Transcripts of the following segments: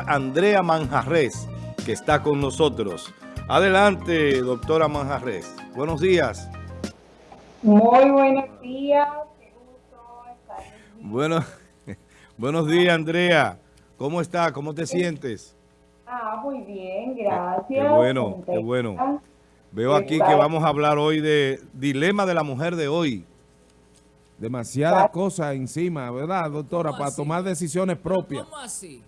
Andrea Manjarres, que está con nosotros. Adelante, doctora Manjarres. Buenos días. Muy buenos días. Qué gusto estar Bueno, buenos días, Andrea. ¿Cómo está? ¿Cómo te sientes? Ah, muy bien, gracias. Qué bueno, qué bueno. Veo aquí que vamos a hablar hoy de dilema de la mujer de hoy. Demasiadas cosas encima, ¿verdad, doctora? Para tomar decisiones propias. ¿Cómo así?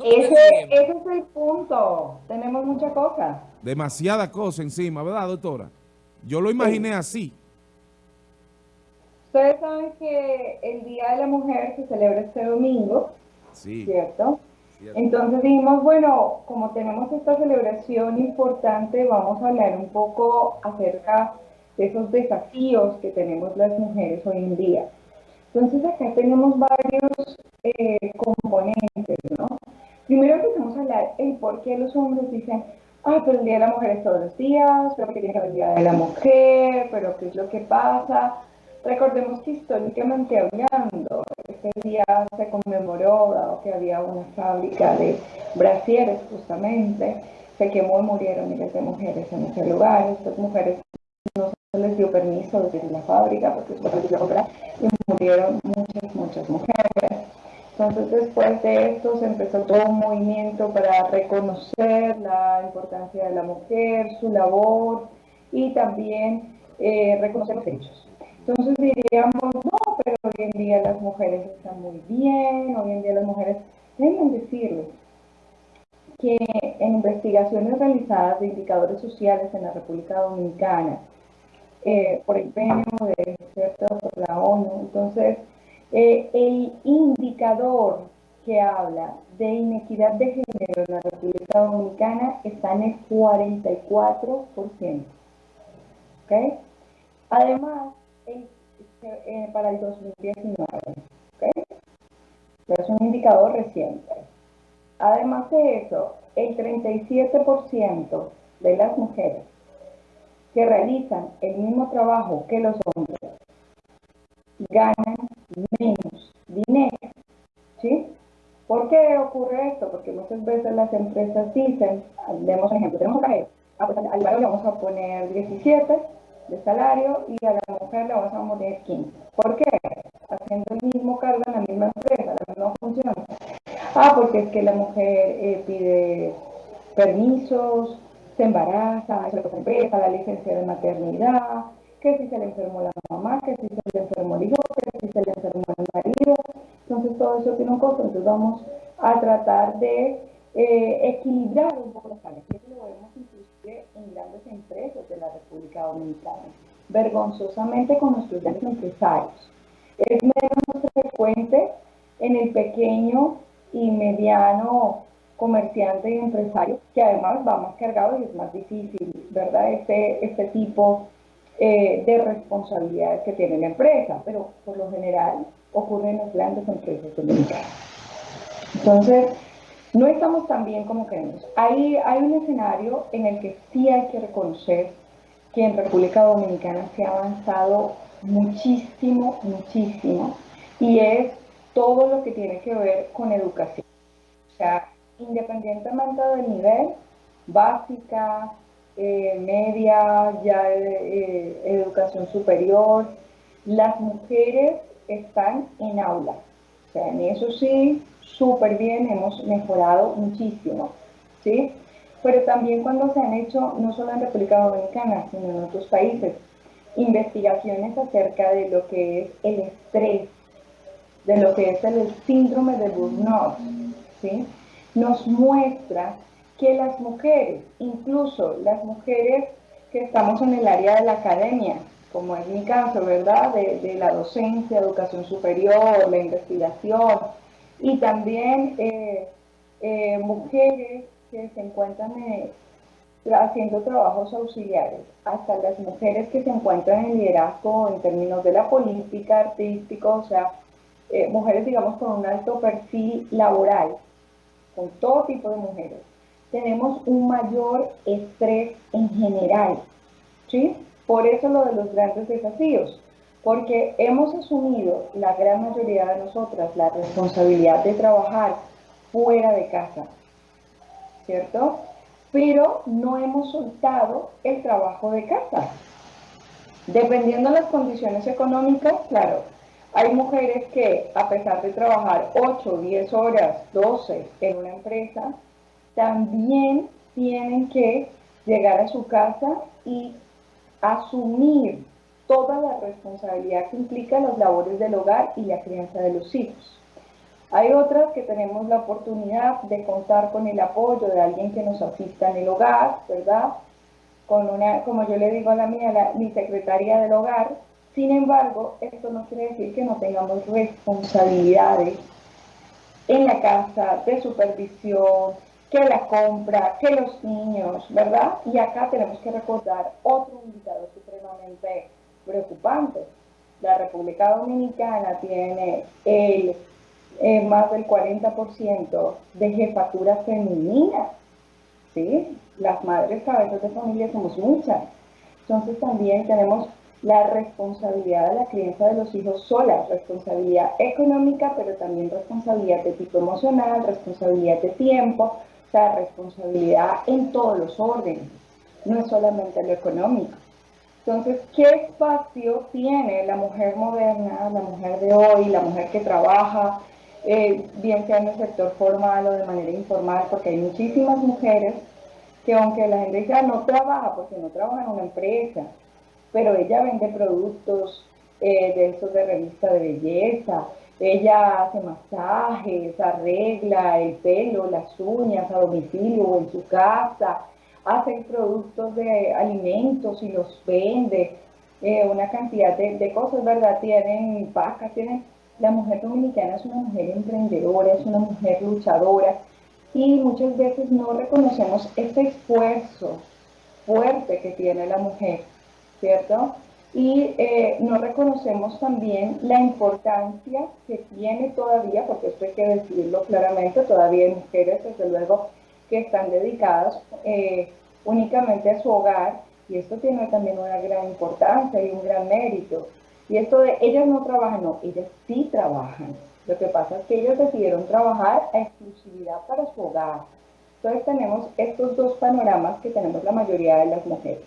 Ese, es el punto. Tenemos muchas cosas. Demasiadas cosas encima, ¿verdad, doctora? Yo lo imaginé así. Ustedes saben que el Día de la Mujer se celebra este domingo, sí. ¿cierto? Entonces dijimos, bueno, como tenemos esta celebración importante, vamos a hablar un poco acerca de esos desafíos que tenemos las mujeres hoy en día. Entonces acá tenemos varios eh, componentes, ¿no? Primero empezamos a hablar el por qué los hombres dicen, ah, pero el Día de la Mujer es todos los días, pero que tiene que haber el Día de la Mujer, pero qué es lo que pasa. Recordemos que históricamente hablando, este día se conmemoró, dado que había una fábrica de brasieres justamente, se quemó y murieron miles de mujeres en ese lugar. Estas mujeres no se les dio permiso de ir a la fábrica porque se les dio y murieron muchas, muchas mujeres. Entonces después de esto se empezó todo un movimiento para reconocer la importancia de la mujer, su labor y también eh, reconocer los hechos. Entonces diríamos, no, pero hoy en día las mujeres están muy bien, hoy en día las mujeres, deben decirles que en investigaciones realizadas de indicadores sociales en la República Dominicana, eh, por el PNUD, ¿cierto? por la ONU, entonces eh, el indicador que habla de inequidad de género en la República Dominicana está en el 44%. ¿okay? Además, eh, para el 2019, ¿okay? es un indicador reciente. Además de eso, el 37% de las mujeres que realizan el mismo trabajo que los hombres ganan ocurre esto? Porque muchas veces las empresas dicen, demos un ejemplo, tenemos un cajero, ah, pues al varón le vamos a poner 17 de salario y a la mujer le vamos a poner 15. ¿Por qué? Haciendo el mismo cargo en la misma empresa, la misma función. Ah, porque es que la mujer eh, pide permisos, se embaraza, se empresa, la licencia de maternidad, que si se le enfermó la mamá, que si se le enfermó el hijo, que si se le enfermó el marido. Entonces todo eso tiene un costo, entonces vamos a tratar de eh, equilibrar un poco las. Y eso lo vemos inclusive en grandes empresas de la República Dominicana, vergonzosamente con nuestros grandes empresarios. Es menos frecuente en el pequeño y mediano comerciante y empresario, que además va más cargado y es más difícil, ¿verdad? Este, este tipo eh, de responsabilidades que tiene la empresa, pero por lo general ocurre en las grandes empresas dominicanas. Entonces, no estamos tan bien como queremos. Hay, un escenario en el que sí hay que reconocer que en República Dominicana se ha avanzado muchísimo, muchísimo, y es todo lo que tiene que ver con educación. O sea, independientemente del nivel, básica, eh, media, ya eh, educación superior, las mujeres están en aula. O sea, en eso sí, súper bien, hemos mejorado muchísimo. ¿sí? Pero también cuando se han hecho, no solo en República Dominicana, sino en otros países, investigaciones acerca de lo que es el estrés, de lo que es el síndrome de burnout, ¿sí? nos muestra que las mujeres, incluso las mujeres que estamos en el área de la academia, como es mi caso, ¿verdad? De, la docencia, educación superior, la investigación, y también eh, eh, mujeres que se encuentran eh, haciendo trabajos auxiliares, hasta las mujeres que se encuentran en liderazgo en términos de la política, artístico, o sea, mujeres, digamos, con un alto perfil laboral, con todo tipo de mujeres tenemos un mayor estrés en general. ¿sí? Por eso lo de los grandes desafíos, porque hemos asumido la gran mayoría de nosotras la responsabilidad de trabajar fuera de casa, ¿cierto? Pero no hemos soltado el trabajo de casa. Dependiendo de las condiciones económicas, claro, hay mujeres que a pesar de trabajar 8, 10 horas, 12 en una empresa, también tienen que llegar a su casa y asumir toda la responsabilidad que implica las labores del hogar y la crianza de los hijos. Hay otras que tenemos la oportunidad de contar con el apoyo de alguien que nos asista en el hogar, ¿verdad? Con una, como yo le digo a la mía, mi secretaria del hogar. Sin embargo, esto no quiere decir que no tengamos responsabilidades en la casa, de supervisión, que la compra, que los niños, ¿verdad? Y acá tenemos que recordar otro indicador supremamente preocupante. La República Dominicana tiene el, eh, más del 40% de jefatura femenina. ¿sí? Las madres cabezas de familia somos muchas. Entonces también tenemos la responsabilidad de la crianza de los hijos sola, responsabilidad económica, pero también responsabilidad de tipo emocional, responsabilidad de tiempo, responsabilidad en todos los órdenes, no es solamente lo económico. Entonces, ¿qué espacio tiene la mujer moderna, la mujer de hoy, la mujer que trabaja, eh, bien sea en el sector formal o de manera informal? Porque hay muchísimas mujeres que aunque la gente dice, no trabaja, porque no trabaja en una empresa, pero ella vende productos eh, de esos de revista de belleza, ella hace masajes, arregla el pelo, las uñas a domicilio o en su casa, hacen productos de alimentos y los vende, eh, una cantidad de, cosas, ¿verdad? Tienen vacas, tienen... La mujer dominicana es una mujer emprendedora, es una mujer luchadora y muchas veces no reconocemos este esfuerzo fuerte que tiene la mujer, ¿cierto? Y eh, no reconocemos también la importancia que tiene todavía, porque esto hay que decirlo claramente, todavía hay mujeres, desde luego, que están dedicadas eh, únicamente a su hogar y esto tiene también una gran importancia y un gran mérito. Y esto de ellas no trabajan, no, ellas sí trabajan. Lo que pasa es que ellas decidieron trabajar a exclusividad para su hogar. Entonces tenemos estos dos panoramas que tenemos la mayoría de las mujeres.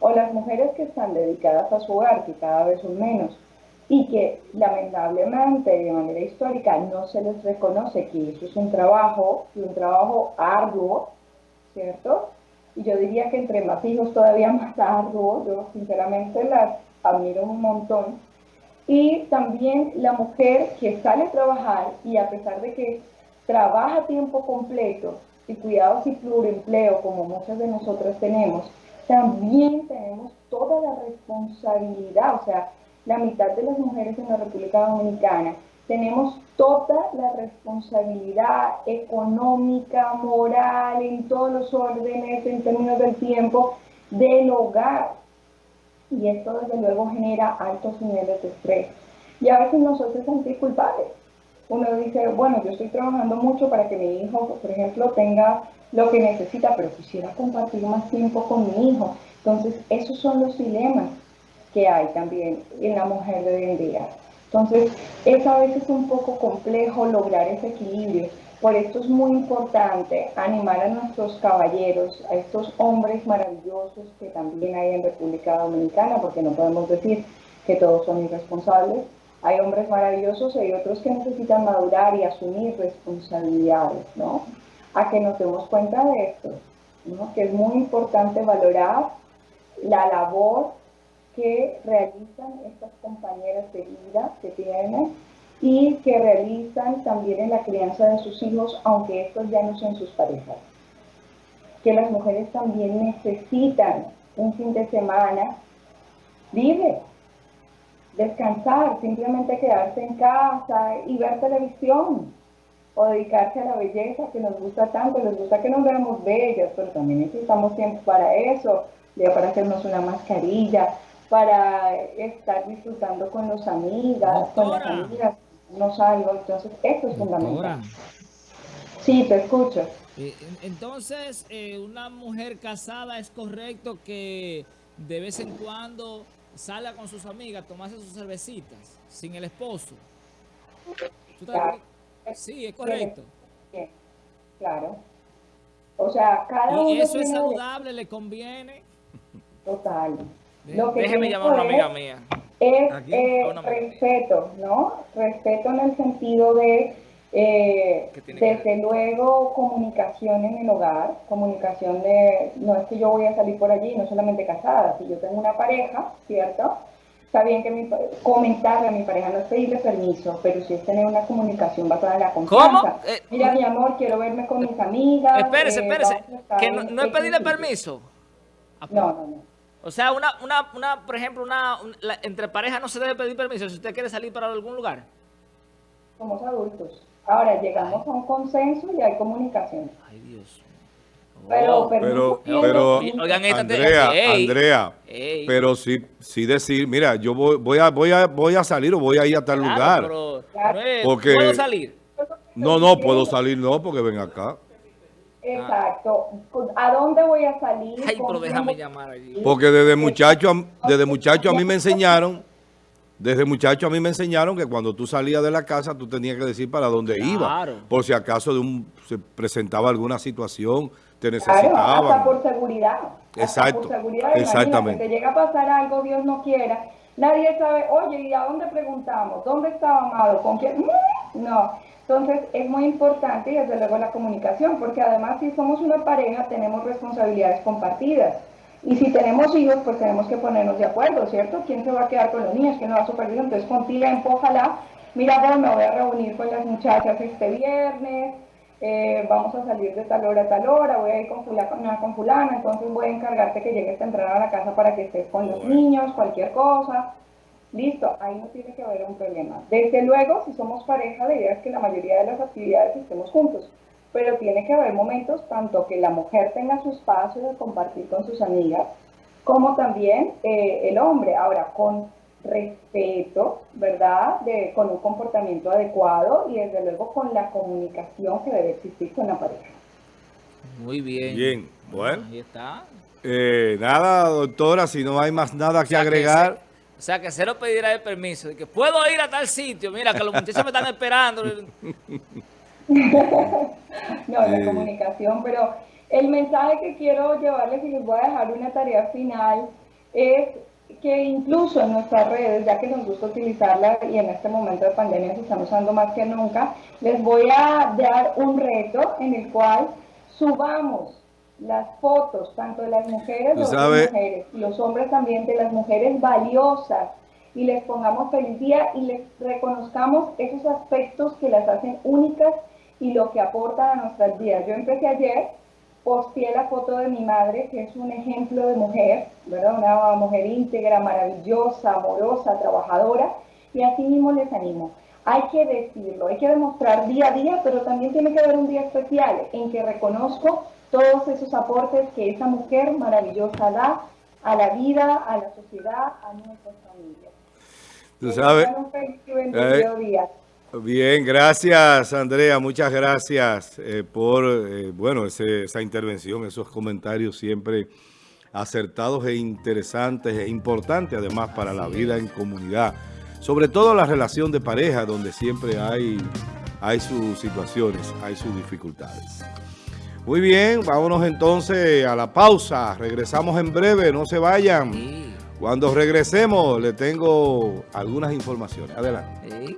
O las mujeres que están dedicadas a su hogar, que cada vez son menos, y que lamentablemente de manera histórica no se les reconoce que eso es un trabajo, y un trabajo arduo, ¿cierto? Y yo diría que entre más hijos todavía más arduo, yo sinceramente las admiro un montón. Y también la mujer que sale a trabajar y a pesar de que trabaja tiempo completo y cuidados y pluriempleo como muchas de nosotras tenemos, también tenemos toda la responsabilidad, o sea, la mitad de las mujeres en la República Dominicana, tenemos toda la responsabilidad económica, moral, en todos los órdenes, en términos del tiempo, del hogar. Y esto desde luego genera altos niveles de estrés. Y a veces nosotros sentimos culpables. Uno dice, bueno, yo estoy trabajando mucho para que mi hijo, por ejemplo, tenga lo que necesita, pero quisiera compartir más tiempo con mi hijo. Entonces, esos son los dilemas que hay también en la mujer de hoy en día. Entonces, es a veces un poco complejo lograr ese equilibrio. Por esto es muy importante animar a nuestros caballeros, a estos hombres maravillosos que también hay en República Dominicana, porque no podemos decir que todos son irresponsables. Hay hombres maravillosos y hay otros que necesitan madurar y asumir responsabilidades, ¿no? A que nos demos cuenta de esto, ¿no? Que es muy importante valorar la labor que realizan estas compañeras de vida que tienen y que realizan también en la crianza de sus hijos, aunque estos ya no son sus parejas. Que las mujeres también necesitan un fin de semana libre, descansar, simplemente quedarse en casa y ver televisión o dedicarse a la belleza que nos gusta tanto, les gusta que nos veamos bellas, pero también necesitamos tiempo para eso, para hacernos una mascarilla, para estar disfrutando con los amigas, con las amigas, no salgo, entonces esto es fundamental. Sí, te escucho. Eh, entonces, eh, una mujer casada es correcto que de vez en cuando salga con sus amigas, tomarse sus cervecitas, sin el esposo. Sí, es correcto. Claro. O sea, cada uno Y eso es saludable, le conviene. Total. Lo que Déjeme llamar a una amiga mía. Es Aquí, eh, a una amiga mía. respeto, ¿no? Respeto en el sentido de, eh, ¿Qué tiene que desde luego, comunicación en el hogar, comunicación de, no es que yo voy a salir por allí, no solamente casada, si yo tengo una pareja, ¿cierto? Está bien que mi, comentarle a mi pareja no es pedirle permiso, pero sí es tener una comunicación basada en la confianza. ¿Cómo? Eh, Mira, mi amor, quiero verme con mis amigas. Espérese, eh, espérese. Que no, es pedirle sitio. permiso. No, no, no. O sea, una, una, una, por ejemplo, una, la- entre parejas no se debe pedir permiso si usted quiere salir para algún lugar. Somos adultos. Ahora llegamos a un consenso y hay comunicación. Ay, Dios. Pero. Pero, pero, esta- Andrea, Ey. Andrea, Ey. pero sí, sí decir, mira, yo voy, voy a, voy a, voy a salir o voy a ir a tal Claro, lugar. pero Porque- ¿Puedo salir? No, no, puedo salir, no, porque ven acá. Exacto. ¿A dónde voy a salir? Ay, ¿Con pero déjame llamar allí. Porque desde muchacho, a- desde muchacho a mí me enseñaron, desde muchacho a mí me enseñaron que cuando tú salías de la casa tú tenías que decir para dónde Claro. iba. Por si acaso de un, se presentaba alguna situación, te Claro, hasta necesitaban. por seguridad. Exacto, Por seguridad, exactamente. te llega a pasar algo, Dios no quiera. Nadie sabe, oye, ¿y a dónde preguntamos? ¿Dónde estaba Amado? ¿Con quién? Mm, No. Entonces, es muy importante y desde luego la comunicación, porque además si somos una pareja tenemos responsabilidades compartidas. Y si tenemos hijos, pues tenemos que ponernos de acuerdo, ¿cierto? ¿Quién se va a quedar con los niños? ¿Quién no va a supervisar? Entonces, con tiempo, ojalá. Mira, pues, me voy a reunir con las muchachas este viernes, eh, vamos a salir de tal hora a tal hora, voy a ir con fulana, con fulana, entonces voy a encargarte que llegues temprano a la casa para que estés con los niños, cualquier cosa. Listo, ahí no tiene que haber un problema. Desde luego, si somos pareja, la idea es que la mayoría de las actividades estemos juntos, pero tiene que haber momentos tanto que la mujer tenga su espacio de compartir con sus amigas, como también eh, el hombre. Ahora, con respeto, ¿verdad? De, con un comportamiento adecuado y desde luego con la comunicación que debe existir con la pareja. Muy bien. Bien, bueno. Ahí está. Eh, nada, doctora, si no hay más nada que sea que agregar. O sea, que cero pedirá el permiso. De que puedo ir a tal sitio. Mira, que los muchachos me están esperando. No, la Eh. comunicación, pero el mensaje que quiero llevarles y les voy a dejar una tarea final es que incluso en nuestras redes, ya que nos gusta utilizarla y en este momento de pandemia se están usando más que nunca, les voy a dar un reto en el cual subamos las fotos, tanto de las mujeres, de sabes- mujeres, y los hombres también, de las mujeres valiosas, y les pongamos feliz día y les reconozcamos esos aspectos que las hacen únicas y lo que aportan a nuestras vidas. Yo empecé ayer, posteé la foto de mi madre, que es un ejemplo de mujer, ¿verdad? Una mujer íntegra, maravillosa, amorosa, trabajadora, y así mismo les animo. Hay que decirlo, hay que demostrar día a día, pero también tiene que haber un día especial en que reconozco todos esos aportes que esa mujer maravillosa da a la vida, a la sociedad, a nuestras familias. Tú sabes. Bien, gracias Andrea, muchas gracias eh, por eh, bueno ese- esa intervención, esos comentarios siempre acertados e interesantes e importantes además para la vida en comunidad, sobre todo la relación de pareja donde siempre hay, hay sus situaciones, hay sus dificultades. Muy bien, vámonos entonces a la pausa, regresamos en breve, no se vayan. Cuando regresemos le tengo algunas informaciones, adelante. sí.